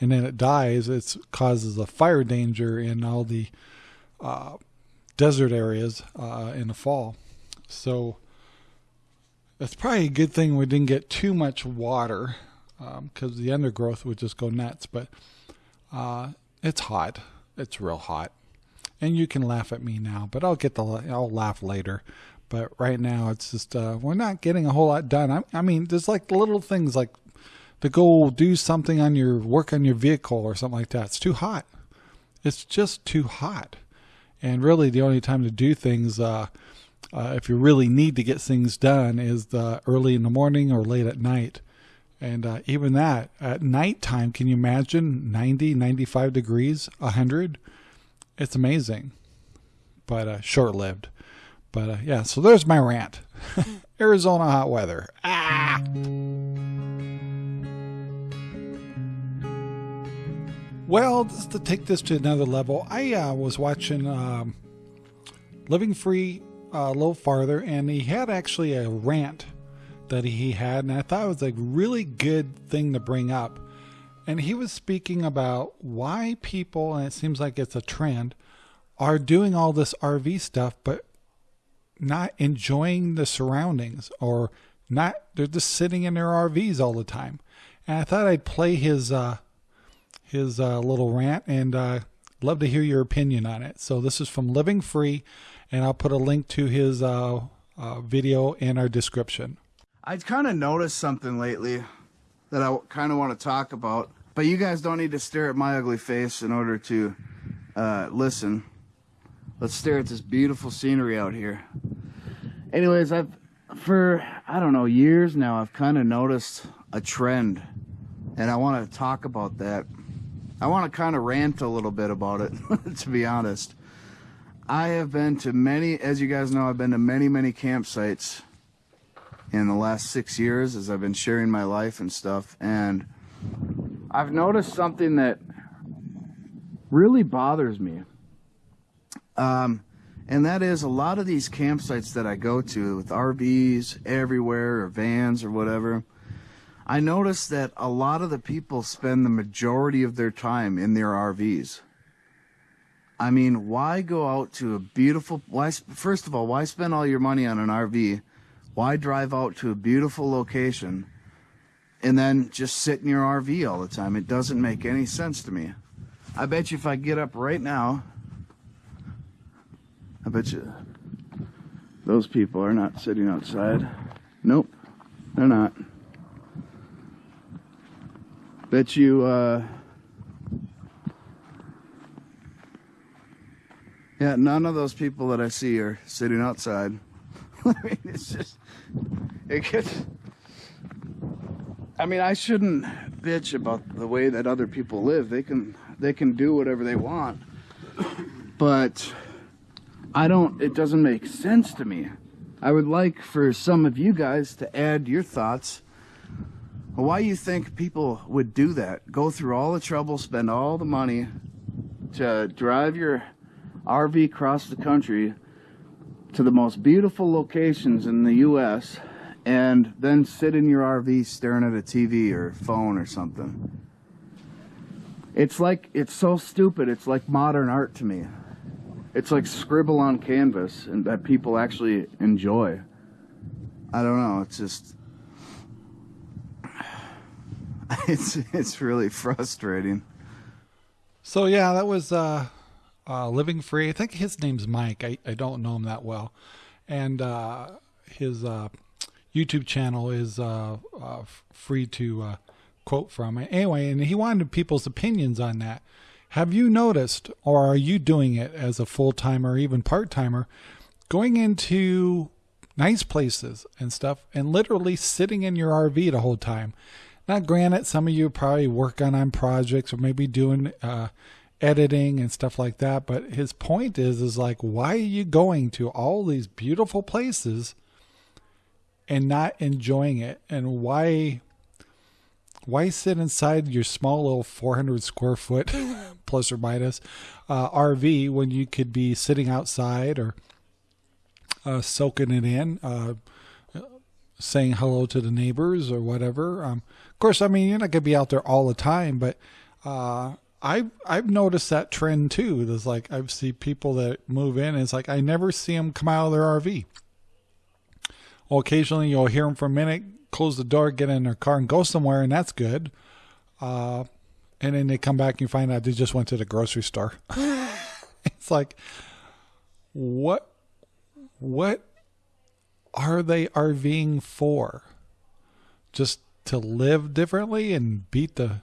A: and then it dies. It causes a fire danger in all the uh, desert areas uh, in the fall. So it's probably a good thing we didn't get too much water because the undergrowth would just go nuts. But uh, it's hot. It's real hot, and you can laugh at me now, but I'll get the I'll laugh later. But right now, it's just uh, we're not getting a whole lot done. I, I mean, there's like little things like to go do something on your work on your vehicle or something like that. It's too hot. It's just too hot. And really, the only time to do things, uh, uh, if you really need to get things done, is the early in the morning or late at night. And uh, even that, at nighttime, can you imagine 90, 95 degrees, 100? It's amazing, but uh, short lived. But uh, yeah, so there's my rant. *laughs* Arizona hot weather. Ah! Well, just to take this to another level, I uh, was watching um, Living Free a little farther, and he had actually a rant that he had, and I thought it was a really good thing to bring up. And he was speaking about why people, and it seems like it's a trend, are doing all this RV stuff, but not enjoying the surroundings or not, they're just sitting in their RVs all the time. And I thought I'd play his, uh, his uh, little rant and uh, love to hear your opinion on it. So this is from Living Free, and I'll put a link to his uh, uh, video in our description.
D: I kind of noticed something lately that I kind of want to talk about, but you guys don't need to stare at my ugly face in order to uh, listen. Let's stare at this beautiful scenery out here. Anyways, I've for I don't know years now I've kind of noticed a trend, and I want to talk about that. I want to kind of rant a little bit about it, *laughs* to be honest. I have been to many, as you guys know, I've been to many, many campsites in the last six years as I've been sharing my life and stuff. And I've noticed something that really bothers me. Um, and that is a lot of these campsites that I go to with RVs everywhere or vans or whatever. I notice that a lot of the people spend the majority of their time in their RVs. I mean, why go out to a beautiful, why, first of all, why spend all your money on an RV? Why drive out to a beautiful location and then just sit in your RV all the time? It doesn't make any sense to me. I bet you if I get up right now, I bet you those people are not sitting outside. Nope, they're not. Bet you, uh, yeah, none of those people that I see are sitting outside. *laughs* I mean, it's just, it gets, I mean, I shouldn't bitch about the way that other people live. They can, they can do whatever they want. But I don't, it doesn't make sense to me. I would like for some of you guys to add your thoughts why you think people would do that? Go through all the trouble, spend all the money to drive your RV across the country to the most beautiful locations in the U.S. and then sit in your RV staring at a TV or phone or something. It's like, it's so stupid. It's like modern art to me. It's like scribble on canvas and that people actually enjoy. I don't know. It's just, *laughs* it's it's really frustrating.
A: So yeah, that was uh, uh, Living Free. I think his name's Mike. I, I don't know him that well, and uh, his uh, YouTube channel is uh, uh, free to uh, quote from. Anyway, and he wanted people's opinions on that. Have you noticed, or are you doing it as a full timer, even part timer, going into nice places and stuff, and literally sitting in your RV the whole time? Now, granted, some of you probably work on on projects or maybe doing editing and stuff like that. But his point is, is like, why are you going to all these beautiful places and not enjoying it? And why, why sit inside your small little 400 square foot *laughs* plus or minus uh, RV when you could be sitting outside or uh, soaking it in? Uh, saying hello to the neighbors or whatever. Um, of course, I mean you're not gonna be out there all the time, but uh, I've noticed that trend too. There's like I've seen people that move in. And it's like I never see them come out of their RV. Well, occasionally you'll hear them for a minute, close the door, get in their car, and go somewhere, and that's good. Uh, and then they come back and you find out they just went to the grocery store. *laughs* it's like, what, what are they RVing for? Just to live differently and beat the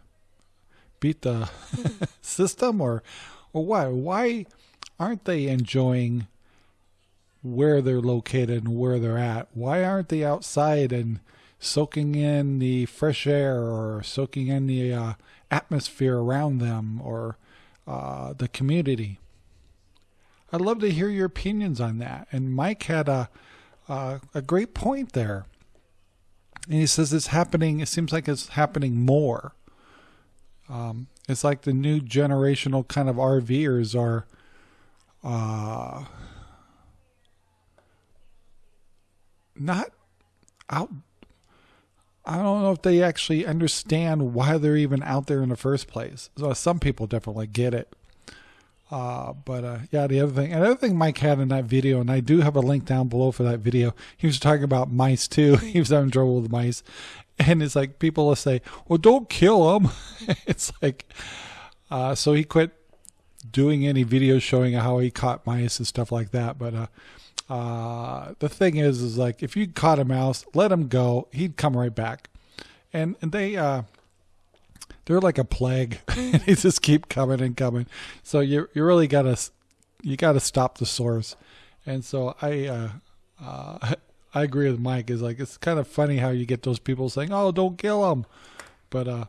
A: beat the *laughs* system or or why? Why aren't they enjoying where they're located and where they're at? Why aren't they outside and soaking in the fresh air or soaking in the uh, atmosphere around them or uh, the community? I'd love to hear your opinions on that. And mike had a uh, a great point there. And he says it's happening it seems like it's happening more um, it's like the new generational kind of RVers are uh, not out. I don't know if they actually understand why they're even out there in the first place. So some people definitely get it. Uh, but uh, yeah, the other thing, another thing Mike had in that video, and I do have a link down below for that video. He was talking about mice too. *laughs* he was having trouble with mice, and it's like people will say, "Well, don't kill them." *laughs* it's like, uh, so he quit doing any videos showing how he caught mice and stuff like that. But uh, uh, the thing is, is like if you caught a mouse, let him go, he'd come right back, and, and they uh, they're like a plague. *laughs* they just keep coming and coming. So you you really gotta you gotta stop the source. And so I uh, uh, *laughs* I agree with Mike. Is like it's kind of funny how you get those people saying, "Oh, don't kill them," but uh,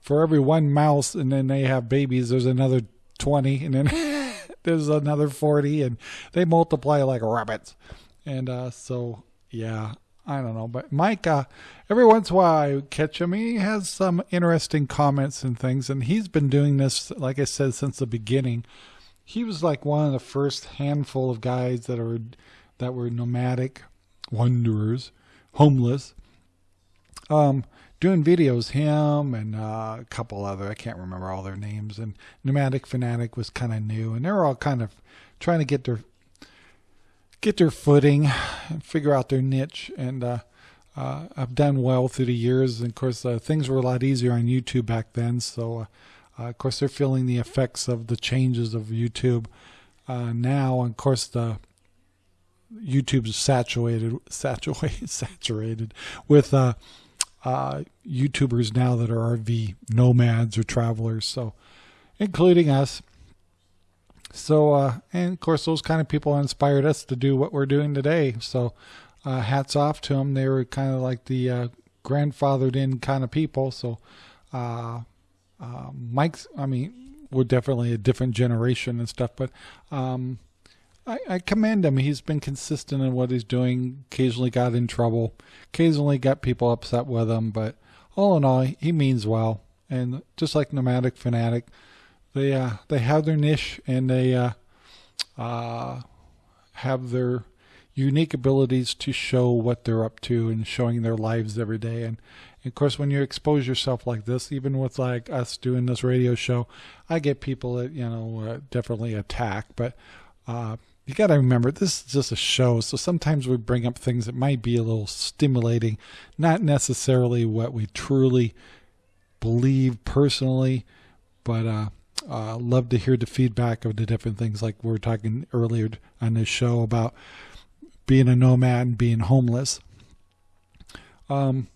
A: for every one mouse, and then they have babies, there's another twenty, and then *laughs* there's another forty, and they multiply like rabbits. And uh, so yeah, I don't know, but Mike, uh, every once in a while I catch him. He has some interesting comments and things, and he's been doing this, like I said, since the beginning. He was like one of the first handful of guys that are that were nomadic wanderers, homeless, um, doing videos. Him and uh, a couple other, I can't remember all their names. And Nomadic Fanatic was kind of new, and they were all kind of trying to get their get their footing and figure out their niche. And uh, uh, I've done well through the years. And of course, uh, things were a lot easier on YouTube back then. So, uh, uh, of course, they're feeling the effects of the changes of YouTube uh, now. And of course, the YouTube's saturated, *laughs* saturated, saturated with YouTubers now that are RV nomads or travelers. So, including us. So, uh, and of course, those kind of people inspired us to do what we're doing today. So, uh, hats off to them. They were kind of like the uh, grandfathered in kind of people. So, uh, uh, Mike's, I mean, we're definitely a different generation and stuff, but um, I, I commend him. He's been consistent in what he's doing. Occasionally got in trouble. Occasionally got people upset with him, but all in all, he means well. And just like Nomadic Fanatic, they uh, they have their niche and they uh, uh, have their unique abilities to show what they're up to and showing their lives every day. And, of course, when you expose yourself like this, even with like us doing this radio show, I get people that you know uh, definitely attack, but uh, you got to remember this is just a show so sometimes we bring up things that might be a little stimulating not necessarily what we truly believe personally but uh love to hear the feedback of the different things like we were talking earlier on this show about being a nomad and being homeless um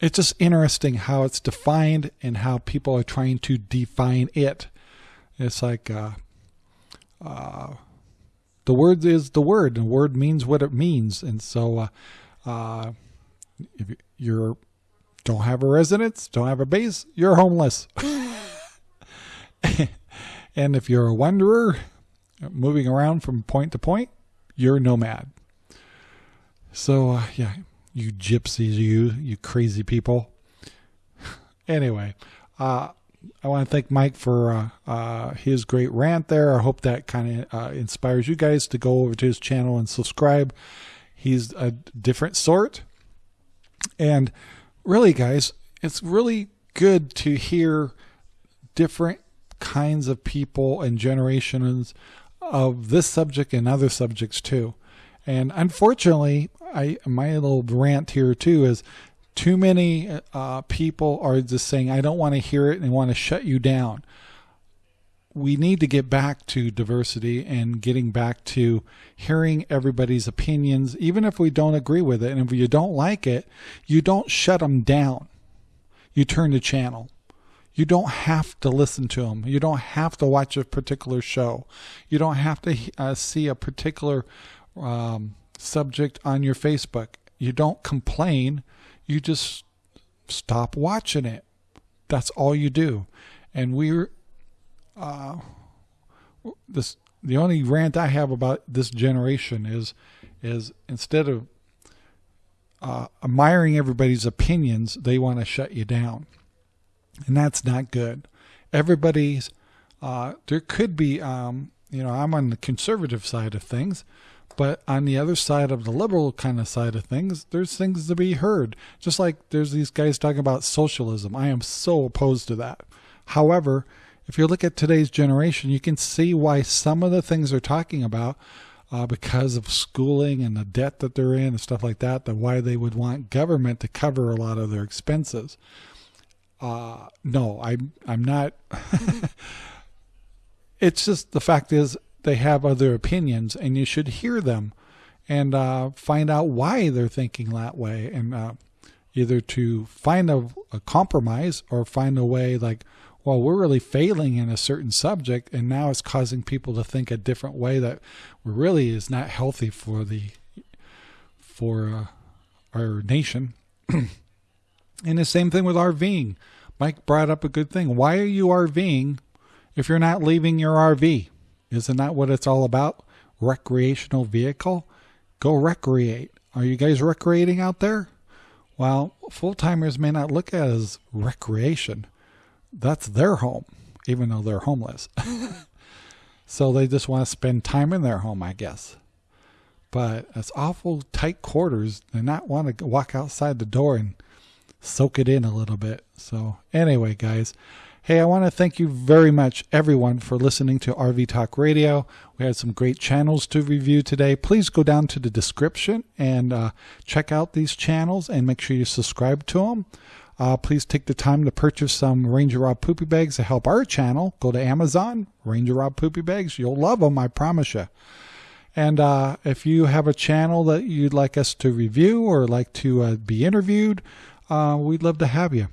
A: it's just interesting how it's defined and how people are trying to define it it's like uh uh the word is the word, and word means what it means. And so, uh, uh, if you're don't have a residence, don't have a base, you're homeless. *laughs* *laughs* and if you're a wanderer, moving around from point to point, you're a nomad. So, uh, yeah, you gypsies, you you crazy people. *laughs* anyway, uh, I want to thank Mike for uh, uh, his great rant there. I hope that kind of uh, inspires you guys to go over to his channel and subscribe. He's a different sort. And really, guys, it's really good to hear different kinds of people and generations of this subject and other subjects too. And unfortunately, I my little rant here too is too many uh, people are just saying I don't want to hear it and want to shut you down. We need to get back to diversity and getting back to hearing everybody's opinions, even if we don't agree with it. And if you don't like it, you don't shut them down. You turn the channel. You don't have to listen to them. You don't have to watch a particular show. You don't have to uh, see a particular um, subject on your Facebook. You don't complain. You just stop watching it. That's all you do. And we're uh, this. The only rant I have about this generation is is instead of uh, admiring everybody's opinions, they want to shut you down and that's not good. Everybody's uh, there could be, um, you know, I'm on the conservative side of things, but on the other side of the liberal kind of side of things, there's things to be heard. Just like there's these guys talking about socialism. I am so opposed to that. However, if you look at today's generation, you can see why some of the things they're talking about, uh, because of schooling and the debt that they're in and stuff like that, that why they would want government to cover a lot of their expenses uh, no, I'm I'm not. *laughs* it's just the fact is they have other opinions, and you should hear them and uh, find out why they're thinking that way, and uh, either to find a, a compromise or find a way like, well, we're really failing in a certain subject, and now it's causing people to think a different way that really is not healthy for the for uh, our nation. *clears throat* And the same thing with RVing. Mike brought up a good thing. Why are you RVing if you're not leaving your RV? Isn't that what it's all about? Recreational vehicle? Go recreate. Are you guys recreating out there? Well, full timers may not look at as recreation. That's their home, even though they're homeless. *laughs* so they just want to spend time in their home, I guess. But it's awful tight quarters. They not want to walk outside the door and soak it in a little bit. So, anyway, guys, hey, I want to thank you very much, everyone, for listening to RV Talk Radio. We had some great channels to review today. Please go down to the description and uh, check out these channels and make sure you subscribe to them. Uh, please take the time to purchase some Ranger Rob Poopy Bags to help our channel. Go to Amazon, Ranger Rob Poopy Bags. You'll love them, I promise you. And uh, if you have a channel that you'd like us to review or like to uh, be interviewed, uh, we'd love to have you.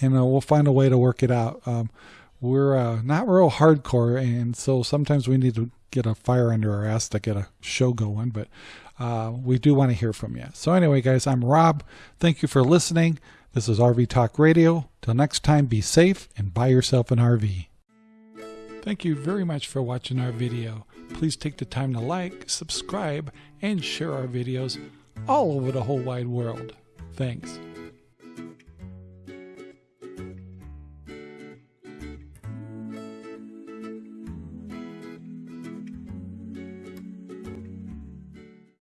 A: And uh, we'll find a way to work it out. Um, we're uh, not real hardcore, and so sometimes we need to get a fire under our ass to get a show going, but uh, we do want to hear from you. So, anyway, guys, I'm Rob. Thank you for listening. This is RV Talk Radio. Till next time, be safe and buy yourself an RV. Thank you very much for watching our video. Please take the time to like, subscribe, and share our videos all over the whole wide world. Thanks.